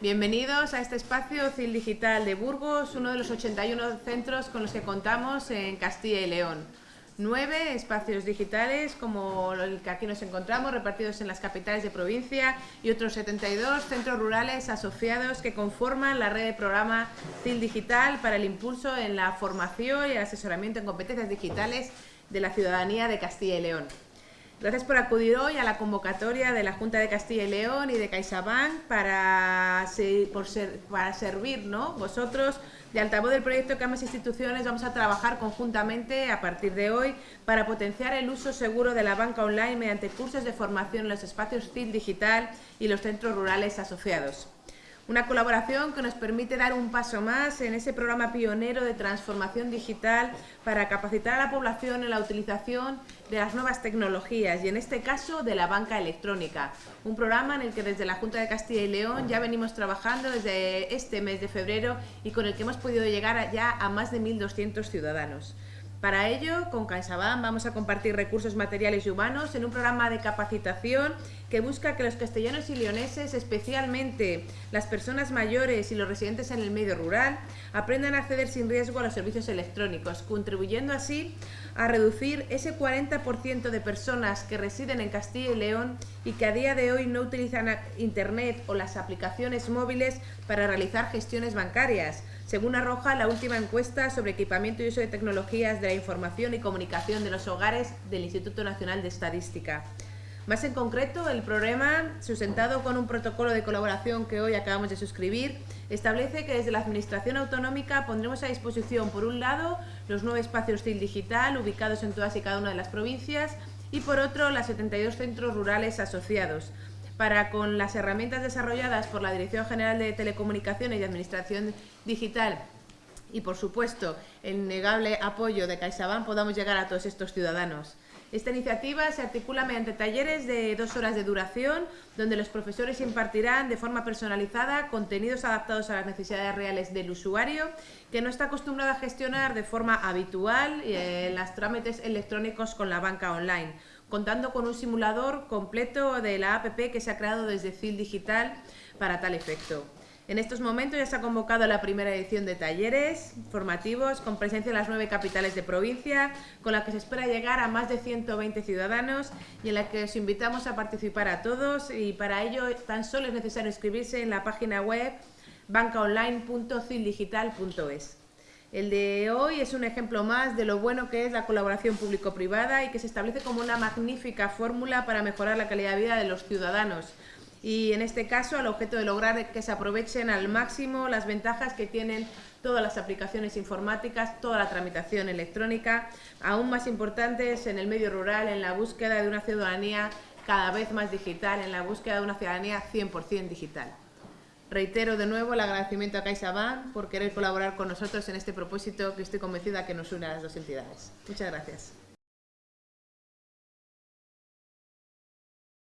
Bienvenidos a este espacio CIL Digital de Burgos, uno de los 81 centros con los que contamos en Castilla y León. Nueve espacios digitales como el que aquí nos encontramos, repartidos en las capitales de provincia y otros 72 centros rurales asociados que conforman la red de programa CIL Digital para el impulso en la formación y el asesoramiento en competencias digitales de la ciudadanía de Castilla y León. Gracias por acudir hoy a la convocatoria de la Junta de Castilla y León y de CaixaBank para, por para servir ¿no? vosotros de altavoz del proyecto que ambas instituciones vamos a trabajar conjuntamente a partir de hoy para potenciar el uso seguro de la banca online mediante cursos de formación en los espacios CIL digital y los centros rurales asociados. Una colaboración que nos permite dar un paso más en ese programa pionero de transformación digital para capacitar a la población en la utilización de las nuevas tecnologías y en este caso de la banca electrónica. Un programa en el que desde la Junta de Castilla y León ya venimos trabajando desde este mes de febrero y con el que hemos podido llegar ya a más de 1.200 ciudadanos. Para ello, con CaixaBank vamos a compartir recursos materiales y humanos en un programa de capacitación que busca que los castellanos y leoneses, especialmente las personas mayores y los residentes en el medio rural, aprendan a acceder sin riesgo a los servicios electrónicos, contribuyendo así a reducir ese 40% de personas que residen en Castilla y León y que a día de hoy no utilizan Internet o las aplicaciones móviles para realizar gestiones bancarias, según arroja la última encuesta sobre equipamiento y uso de tecnologías de la información y comunicación de los hogares del Instituto Nacional de Estadística. Más en concreto, el programa, sustentado con un protocolo de colaboración que hoy acabamos de suscribir, establece que desde la Administración Autonómica pondremos a disposición, por un lado, los nueve espacios CIL digital ubicados en todas y cada una de las provincias y, por otro, las 72 centros rurales asociados, para con las herramientas desarrolladas por la Dirección General de Telecomunicaciones y Administración Digital y, por supuesto, el innegable apoyo de CaixaBank podamos llegar a todos estos ciudadanos. Esta iniciativa se articula mediante talleres de dos horas de duración, donde los profesores impartirán de forma personalizada contenidos adaptados a las necesidades reales del usuario, que no está acostumbrado a gestionar de forma habitual eh, las trámites electrónicos con la banca online, contando con un simulador completo de la APP que se ha creado desde CIL Digital para tal efecto. En estos momentos ya se ha convocado la primera edición de talleres formativos con presencia en las nueve capitales de provincia, con la que se espera llegar a más de 120 ciudadanos y en la que os invitamos a participar a todos y para ello tan solo es necesario inscribirse en la página web bancaonline.cildigital.es. El de hoy es un ejemplo más de lo bueno que es la colaboración público-privada y que se establece como una magnífica fórmula para mejorar la calidad de vida de los ciudadanos. Y en este caso, al objeto de lograr que se aprovechen al máximo las ventajas que tienen todas las aplicaciones informáticas, toda la tramitación electrónica, aún más importantes en el medio rural, en la búsqueda de una ciudadanía cada vez más digital, en la búsqueda de una ciudadanía 100% digital. Reitero de nuevo el agradecimiento a CaixaBank por querer colaborar con nosotros en este propósito que estoy convencida que nos une a las dos entidades. Muchas gracias.